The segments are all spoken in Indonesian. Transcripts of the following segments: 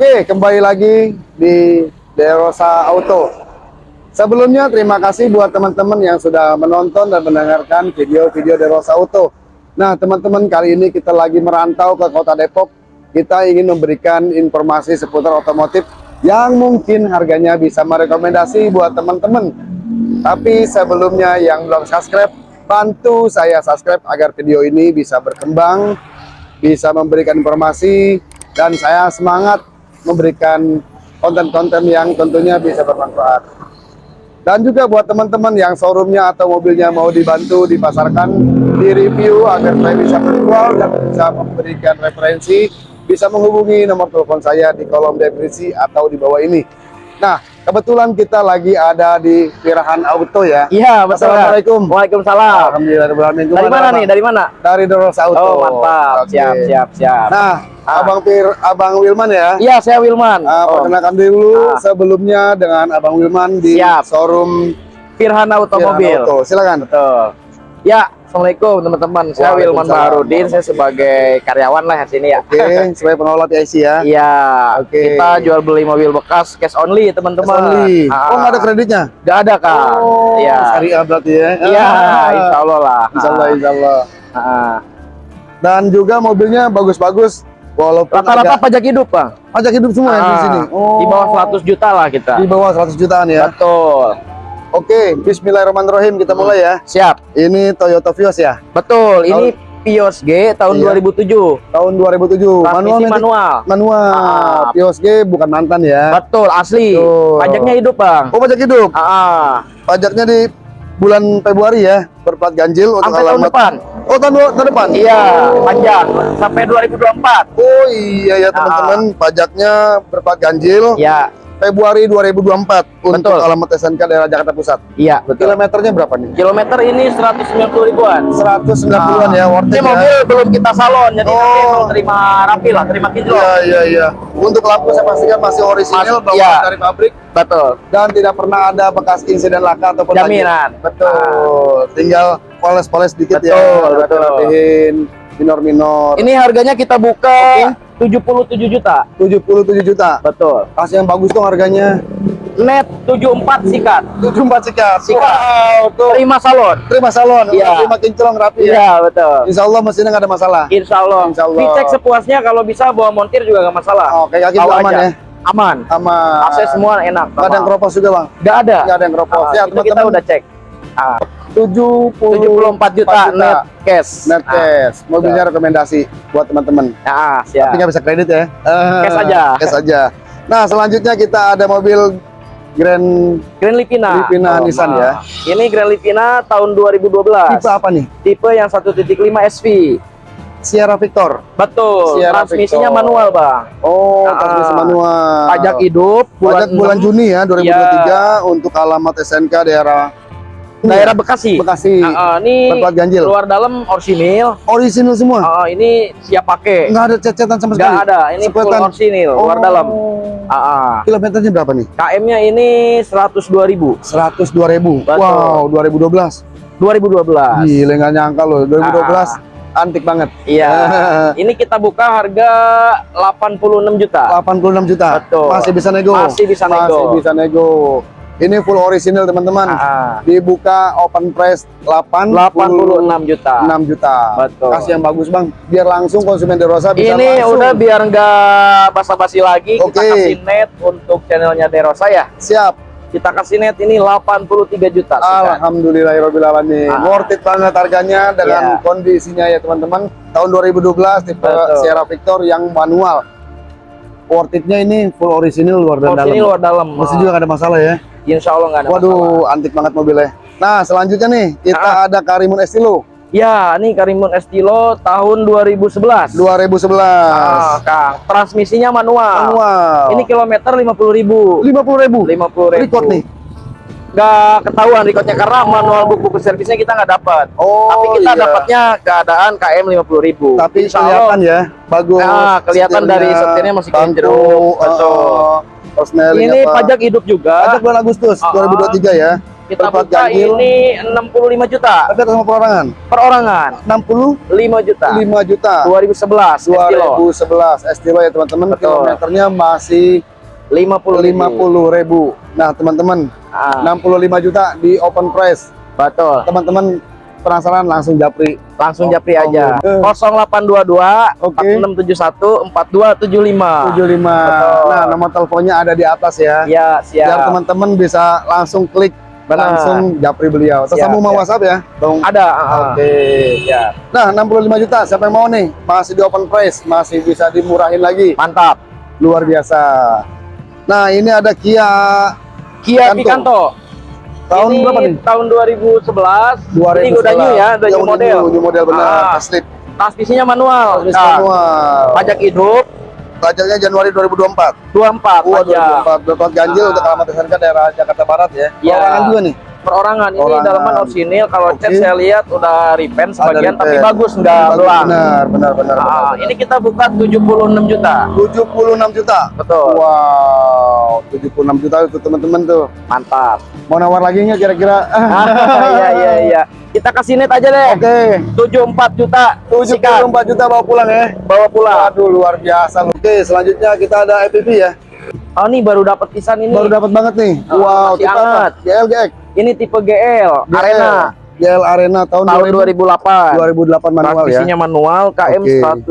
Oke, kembali lagi di Derosa Auto. Sebelumnya terima kasih buat teman-teman yang sudah menonton dan mendengarkan video-video Derosa Auto. Nah, teman-teman kali ini kita lagi merantau ke Kota Depok. Kita ingin memberikan informasi seputar otomotif yang mungkin harganya bisa merekomendasi buat teman-teman. Tapi sebelumnya yang belum subscribe, bantu saya subscribe agar video ini bisa berkembang, bisa memberikan informasi, dan saya semangat memberikan konten-konten yang tentunya bisa bermanfaat. Dan juga buat teman-teman yang showroomnya atau mobilnya mau dibantu dipasarkan, di review agar saya bisa menjual dan bisa memberikan referensi, bisa menghubungi nomor telepon saya di kolom deskripsi atau di bawah ini. Nah, kebetulan kita lagi ada di Pirahan Auto ya. Iya, betul. Assalamualaikum. Waalaikumsalam. Alhamdulillah. Dari mana nih? Dari mana? Dari Doros Auto. Oh, mantap. Oke. Siap, siap, siap. Nah, Ah. Abang Pir, Abang Wilman ya. Iya, saya Wilman. Oh, perkenalkan dulu Ah. sebelumnya dengan Abang Wilman di Siap. showroom Pirahan Otomobil. Auto. Silakan. Betul. Ya, Assalamualaikum teman-teman. Saya Wilman. Baharudin. Saya sebagai karyawan lah di sini ya. Oke, sebagai pengelola PIC ya. Iya, Oke. kita jual beli mobil bekas cash only teman-teman. Only. Ah, Oh, nggak ada kreditnya? Nggak ada kak. Oh, Iya. syariah berarti ya. Iya, Ah. insya Allah lah. Insya Allah, insya Allah. Ah. Dan juga mobilnya bagus-bagus. Walaupun Rata-rata agak- pajak hidup bang. pajak hidup semua ya di Ah, sini. Di bawah 100 juta lah kita. Di bawah 100 jutaan ya. Betul. Oke, Bismillahirrahmanirrahim kita mulai ya. Siap. Ini Toyota Vios ya, Betul. Ini Vios G tahun Iya. 2007. tahun 2007. Transmisi matic- manual. Manual. Ah. Vios G bukan mantan ya. Betul, asli. Betul. Pajaknya hidup, Bang. Oh, pajak hidup. Ah, Pajaknya di bulan Februari ya, berplat ganjil untuk sampai tahun alamat. depan. Oh, tahun, tahun depan. Iya, panjang sampai 2024. Oh iya ya teman-teman, pajaknya berplat ganjil Iya, Februari 2024 untuk Betul. alamat SNK daerah Jakarta Pusat. iya, betul. Kilometernya berapa nih? Kilometer ini 190 ribuan. 190-an ya, worth Ini it ya. mobil belum kita salon, jadi nanti Oh. mau terima rapi lah, terima kinclong. Iya iya iya. Untuk lampu saya pastikan masih orisinil Mas- iya. dari pabrik Betul. dan tidak pernah ada bekas insiden laka ataupun Jaminan. banjir. Betul. Tinggal poles-poles dikit ya. Betul, betul. Rapihin minor-minor. Ini harganya kita buka 77 juta. 77 juta. Betul. Kasih yang bagus dong harganya. Net 74 sikat. 74 sikat. Sikat. Wow, tuh. Terima salon. Terima salon, Iya. terima kinclong rapi ya. Iya, betul. Insya Allah mesinnya nggak ada masalah. Insya Allah. Insya Allah. Dicek sepuasnya kalau bisa bawa montir juga nggak masalah. Oke, yakin Tahu aman aja. ya. Aman. Sama AC semua enak. nggak ada yang keropos juga bang. Nggak ada. Nggak ada yang keropos. Ah, ya itu kita teman-teman. udah cek. Ah, 74 74 juta net cash. net Ah, cash. Mobilnya rekomendasi buat teman-teman. Ah, Tapi siap. nggak bisa kredit ya. Cash Eh, aja. Cash aja. Nah selanjutnya kita ada mobil Grand Grand Livina. Livina Nissan ya. Ini Grand Livina tahun 2012. tipe apa nih? Tipe yang 1.5 SV. Sierra Victor. Betul. Sierra Transmisinya Victor. manual, Bang. Oh, Ah. transmisi manual. Pajak hidup Pajak bulan Juni ya 2023 untuk alamat SNK daerah daerah Bekasi. Bekasi. Ah, ah, ini Berplat ganjil. luar dalam orisinil. Orisinil semua. Ah, ini siap pakai. Nggak ada cecetan sama sekali. Nggak ada. Ini full Sepetan. orisinil, luar Oh. dalam. Ah, ah. Kilometernya berapa nih? KM-nya ini 102.000. 102 ribu. Betul. Wow, 2012. 2012. Gila nggak nyangka loh, 2012 Ah. antik banget. Iya. ini kita buka harga 86 juta. 86 juta. Betul. Masih bisa nego. Masih bisa nego. Masih bisa nego. Ini full original teman-teman. Ah, ah. Dibuka open price 86 86 juta. juta. Betul. Kasih yang bagus bang, biar langsung konsumen Derosa bisa Ini langsung. udah biar nggak basa-basi lagi kita Oke. kasih net untuk channelnya Derosa ya. siap. Kita kasih net ini 83 juta. Alhamdulillahirobbilalamin. Ah. Worth it banget harganya dengan Iya. kondisinya ya teman-teman. Tahun 2012 tipe Betul. Sierra Victor yang manual. worth it-nya ini full original luar dan dalam. luar dalam. Mesin juga nggak ada masalah ya. Insya Allah nggak ada masalah. Waduh, antik banget mobilnya. Nah, selanjutnya nih kita ada Karimun Estilo Ya, ini Karimun Estilo tahun 2011. 2011. Ah, Kang. Transmisinya manual. Manual. Ini kilometer 50.000. 50.000. 50.000. Record nih. Nggak ketahuan recordnya karena manual buku servisnya kita nggak dapat. Oh, Tapi kita iya. dapatnya keadaan KM 50.000. Tapi Insya kelihatan ya, bagus. Nah, kelihatan dari setirnya masih jeruk. Betul. uh, persneling ini apa. pajak hidup juga. Pajak bulan Agustus Ah, 2023 ya. kita berplat buka ganjil. ini 65 juta Tapi atas nama perorangan perorangan. 65 5 juta. juta. 2011 Estilo. 2011 Estilo ya teman-teman. Kilometernya masih 50 50.000. Nah, teman-teman, Ah, 65 juta di open price. betul. Teman-teman penasaran langsung japri. Langsung Oh, japri aja. oh, eh. 0822 Oke. 4671 4275. 75. Betul. Nah, nomor teleponnya ada di atas ya. Ya, Biar siap. teman-teman bisa langsung klik Benar. langsung japri beliau. Siap, Tersambung sama siap. WhatsApp ya, Bang. Ada. ah, Oke. Ya, Nah, 65 juta. Siapa yang mau nih? Masih di open price, masih bisa dimurahin lagi. mantap. Luar biasa. Nah, ini ada Kia Kia Picanto. Picanto. Tahun ini berapa nih? Tahun 2011. 2011. Ini udah new ya, udah Yang new model. New, new model benar. Ah. Asli. Transmisinya manual. Transmisi Nah, manual. Pajak hidup Pajaknya Januari 2024. 24 Wah, pajak. 2024. Berplat ganjil Ah. untuk alamat SNK daerah Jakarta Barat ya. Iya. Perorangan juga nih. Perorangan ini Perorangan. dalaman orsinil. Kalau cat Oke. saya lihat udah repaint sebagian tapi bagus nggak Bagus, belang. Benar, benar, benar. Ah, benar, ini kita buka 76 juta. 76 juta. Betul. Wow, 76 juta itu teman-teman tuh. Mantap. Mau nawar lagi nggak kira-kira? Iya iya iya. Kita kasih net aja deh. Oke. 74 juta. Sikat. 74 juta bawa pulang ya. Bawa pulang. Waduh, luar biasa. Oke, selanjutnya kita ada EPV ya. Oh, ini baru dapat pisan ini. Baru dapat banget nih. Oh, wow, hangat. GLGX. Ini tipe GL, Arena. GL Arena tahun, Tahun 2008. 2008 manual ya. Transmisinya manual KM. 105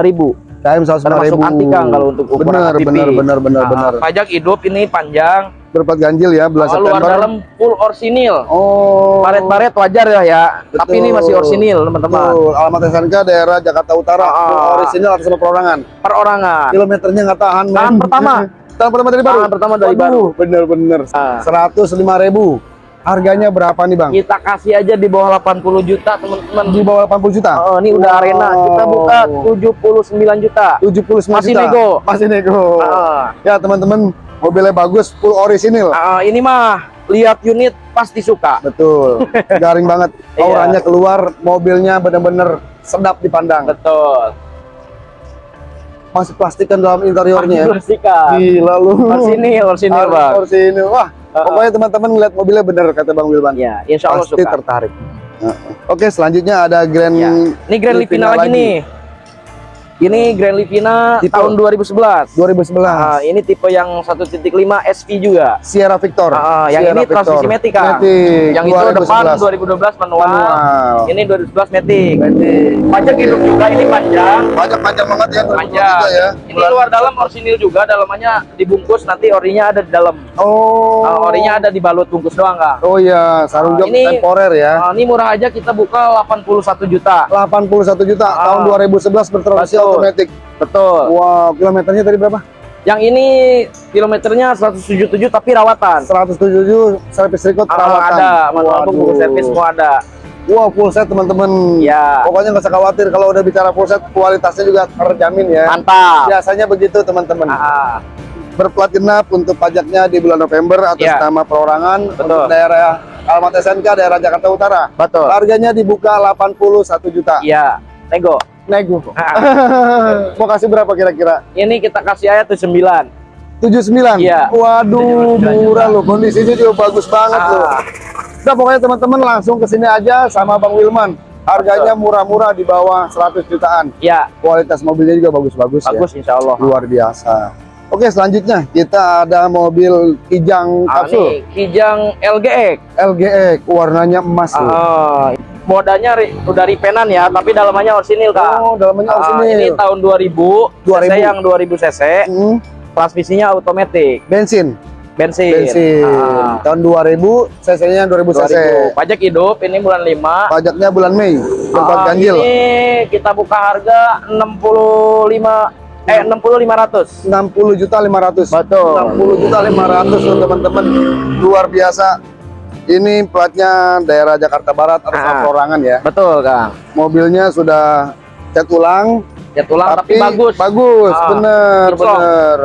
ribu. KM 105 Termasuk ribu. anti Kang kalau untuk ukuran benar, ATV. benar, benar, benar, Nah, benar. Pajak hidup ini panjang. Berplat ganjil ya, bulan Oh, luar September. dalam full orsinil. Oh. Baret-baret wajar ya ya. Tapi ini masih Betul. orsinil teman-teman. Betul. Alamat SNK daerah Jakarta Utara. Ah. Full original atas perorangan. Perorangan. Kilometernya nggak tahan. Tahan pertama. Tahan pertama dari baru. Tahan pertama dari Waduh, baru. Bener-bener. Ah. 105 ribu. Harganya berapa nih bang? Kita kasih aja di bawah 80 juta teman-teman. Di bawah 80 juta. Oh, ini udah Wow. arena. Kita buka 79 juta. 79 Masih juta. nego. Masih nego. Ah. Ya teman-teman, mobilnya bagus, full orisinil. Ah, ini mah lihat unit pasti suka. Betul. Garing banget. Iya. Auranya keluar, mobilnya bener-bener sedap dipandang. Betul. Masih plastikan dalam interiornya. ya. Bersihkan. Gila lu. Orsinil Harus bang. Orsinil. Wah, Ah, pokoknya teman-teman ngeliat mobilnya bener kata Bang Wilban. Ya, insya Allah Pasti suka. tertarik. Nah, Oke, selanjutnya ada Grand Ya. Ini Grand Livina Livina lagi lagi. nih. Ini Grand Livina Tipe? tahun 2011. 2011. Ah, ini tipe yang 1.5 SV juga. Sierra Victor. Ah, yang Sierra ini transmisi Victor. Matic, Kang. Matic, Yang itu depan 2011. 2012 manual. Manual. Ini 2011 Matic. Matic. Pajak hidup juga ini panjang. Panjang panjang banget ya. 2023 Panjang. ya. Ini luar dalam orsinil juga, dalamannya dibungkus nanti orinya ada di dalam. Oh. Ah, orinya ada di balut bungkus doang, Kang. Oh iya, sarung Ah, jok ini- temporer ya. Ah, ini murah aja kita buka 81 juta. 81 juta Ah. tahun 2011 bertransmisi Betul. Otomatis. Betul. Wow, kilometernya tadi berapa? Yang ini kilometernya 177 tapi rawatan. 177 servis record Ah, perawatan. ada, manual bungkus servis semua ada. Wah, full set teman-teman. Ya. Pokoknya nggak usah khawatir kalau udah bicara full set kualitasnya juga terjamin ya. Mantap. Biasanya begitu teman-teman. Ah, Berplat genap untuk pajaknya di bulan November atas Ya. nama perorangan Betul. untuk daerah Alamat SNK daerah Jakarta Utara. betul. Harganya dibuka 81 juta. Iya, nego. Nego. Ah, Mau kasih berapa kira-kira? ini kita kasih aja tuh 9. 79. Iya. Waduh, 79 murah loh. Kondisinya juga bagus banget loh. Ah, Udah pokoknya teman-teman langsung ke sini aja sama Bang Wilman. Harganya murah-murah di bawah 100 jutaan. ya, Kualitas mobilnya juga bagus-bagus ya. bagus insya Allah. Luar biasa. Oke, selanjutnya kita ada mobil Kijang Ah, kapsul nih, Kijang LGX. LGX warnanya emas loh. Modanya ri- udah ripenan ya, tapi dalamannya orsinil, Kak. Oh, dalamnya Ah, orisinil. ini tahun 2000, 2000. cc yang 2000 cc, Hmm, transmisinya otomatis, bensin. bensin. Bensin. Ah, Tahun 2000, cc-nya 2000 cc. 2000. Pajak hidup ini bulan 5. Pajaknya bulan Mei. Tempat Ah, ganjil. Ini kita buka harga 65 Eh 60 500. 60 juta 500. Betul. 60 juta 500 loh teman-teman. Luar biasa. Ini platnya daerah Jakarta Barat atau Ah. Perorangan ya. Betul, Kang. Mobilnya sudah cat ulang, Ya tulang tapi, bagus. Bagus, Ah, bener, bener.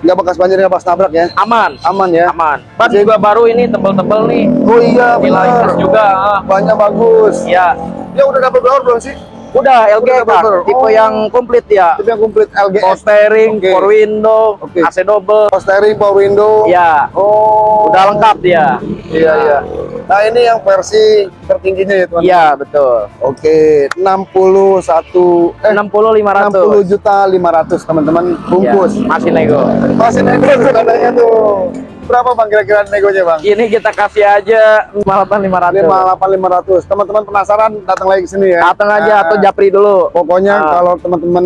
Nggak bekas banjir, nggak bekas nabrak ya. Aman. Aman ya. Aman. Ban Jadi- juga baru ini tebel-tebel nih. Oh iya, Nilai juga. ah. Banyak bagus. Ya, Dia udah dapat blower belum sih? Udah LG Udah Kang. bener. Tipe Oh. yang komplit ya. Itu yang komplit Power LGS. steering, Oke. power window, Oke. AC double. Power steering, power window. Ya, Oh. udah lengkap dia. Iya, iya. Nah, ini yang versi tertingginya ya, teman. Iya, betul. Oke, 61 eh 60 500. 60 juta 500 teman-teman bungkus. Ya, masih nego. Masih nego katanya tuh. Berapa Bang kira-kira negonya, Bang? Ini kita kasih aja 58 500. 58 500. Teman-teman penasaran datang lagi ke sini ya. Datang aja Nah, atau japri dulu. Pokoknya Ah. kalau teman-teman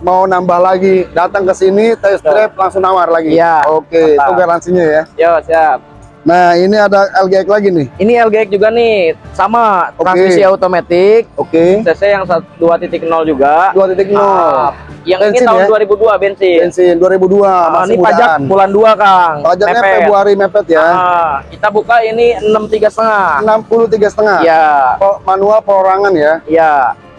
mau nambah lagi, datang ke sini test drive langsung nawar lagi. Iya, Oke, itu mantap. garansinya ya. Yo, siap. Nah, ini ada LGX lagi nih. Ini LGX juga nih, sama Oke. transmisi otomatis, Oke. CC yang sat- 2.0 juga. 2.0. Ah, yang Bensin ini tahun ya? 2002 bensin. Bensin 2002 Ah, masih ini pajak mudaan. bulan 2, Kang. Pajaknya Mepet. Februari mepet ya. Ah, kita buka ini 63 setengah. 63 setengah. Iya, Manual perorangan ya. iya,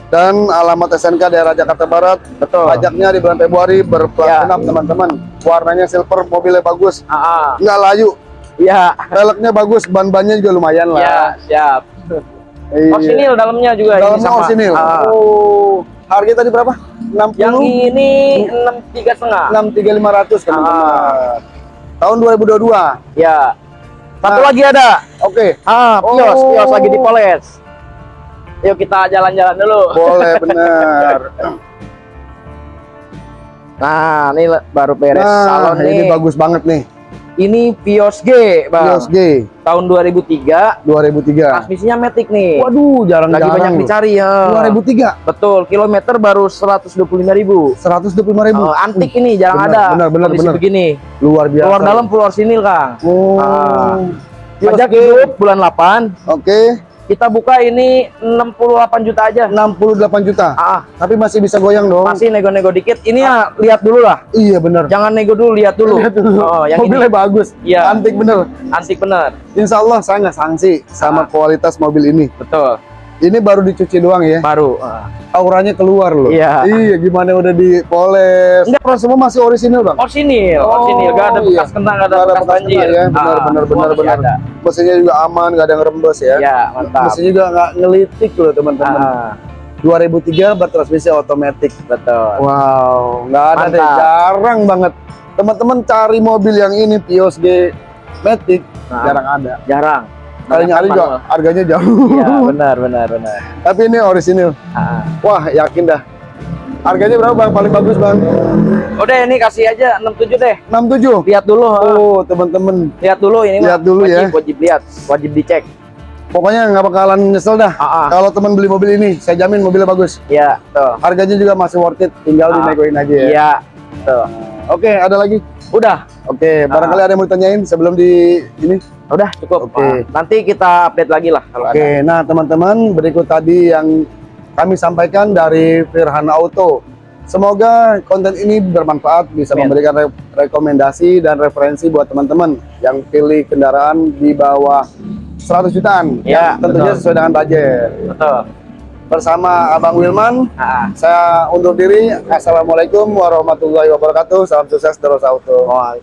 Dan alamat SNK daerah Jakarta Barat. betul. Pajaknya di bulan Februari berplat Ya. genap teman-teman. Warnanya silver, mobilnya bagus. Ah, ah. Nggak layu. Iya, Velgnya bagus, ban-bannya juga lumayan iya, lah. siap. Iya. Orsinil dalamnya juga ini Dalamnya sama. orsinil. Ah. Oh. Harga tadi berapa? 60 Yang ini 63 setengah. 63500 teman-teman. Ah. Tahun 2022. Ya. Satu Nah. lagi ada. Oke. Ah, Pios, Oh. Pios lagi dipoles. Yuk kita jalan-jalan dulu. Boleh bener. Nah, ini baru beres nah, salon nih. ini bagus banget nih. Ini Pios G, Bang. Pios G Tahun 2003. 2003. Transmisinya Matic nih. Waduh, lagi jarang-jarang. banyak loh. dicari ya. 2003. Betul, kilometer baru 125.000. 125.000. Oh, antik ini jarang bener, ada. bener, Kondisi bener. begini. Luar biasa. Keluar dalam full orsinil, Kang. Oh. Pios Pajak hidup bulan 8. Oke, Kita buka ini 68 juta aja. 68 juta. Ah, Tapi masih bisa goyang dong. masih nego-nego dikit. Ini ya lihat dulu lah. Iya bener. Jangan nego dulu, lihat dulu. Lihat dulu. Oh, yang Mobilnya ini bagus. Iya. Antik bener. antik bener. Insya Allah saya nggak sanksi sama Ah. kualitas mobil ini. Betul. Ini baru dicuci doang ya. Baru. Ah. Auranya keluar loh. Iya. Iya, gimana udah dipoles. Enggak. Enggak, semua masih orisinil bang. Orsinil, Oh, orsinil. Gak ada iya. bekas kena, gak ada Nggak bekas banjir. kena ya. Benar, Ah, benar, benar, benar. ada. Mesinnya juga aman, nggak ada yang rembes ya. Ya, mantap. Mesinnya juga nggak ngelitik loh teman-teman. Ah, 2003 bertransmisi otomatis. betul. Wow, nggak ada deh, Mantap. jarang banget. Teman-teman cari mobil yang ini Pios G Matic Nah, jarang ada. jarang. Kali nyari juga harganya jauh. Iya, benar, benar, benar. Tapi ini orisinil. Ah. Wah, yakin dah. Harganya berapa bang? Paling bagus bang? Udah ini kasih aja 67 deh. 67. Lihat dulu. ah. Oh, teman-teman. Lihat dulu ini mah. Lihat dulu ya. wajib, Wajib lihat, wajib dicek. Pokoknya nggak bakalan nyesel dah. Ah, ah. Kalau teman beli mobil ini, saya jamin mobilnya bagus. Iya, tuh. Harganya juga masih worth it. Tinggal Ah. dinegoin aja ya. Iya. Tuh. Oke, ada lagi. Udah, Oke, barangkali ada yang mau ditanyain sebelum di ini. Udah cukup. Oke. Ah, nanti kita update lagi lah kalau ada. Oke, nah teman-teman berikut tadi yang kami sampaikan dari Firhan Auto. Semoga konten ini bermanfaat, bisa Amin. memberikan re- rekomendasi dan referensi buat teman-teman yang pilih kendaraan di bawah 100 jutaan. Ya, yang tentunya betul. sesuai dengan budget. Betul. Bersama Abang Wilman, Ah. saya undur diri. Assalamualaikum warahmatullahi wabarakatuh. Salam sukses terus auto. Wah,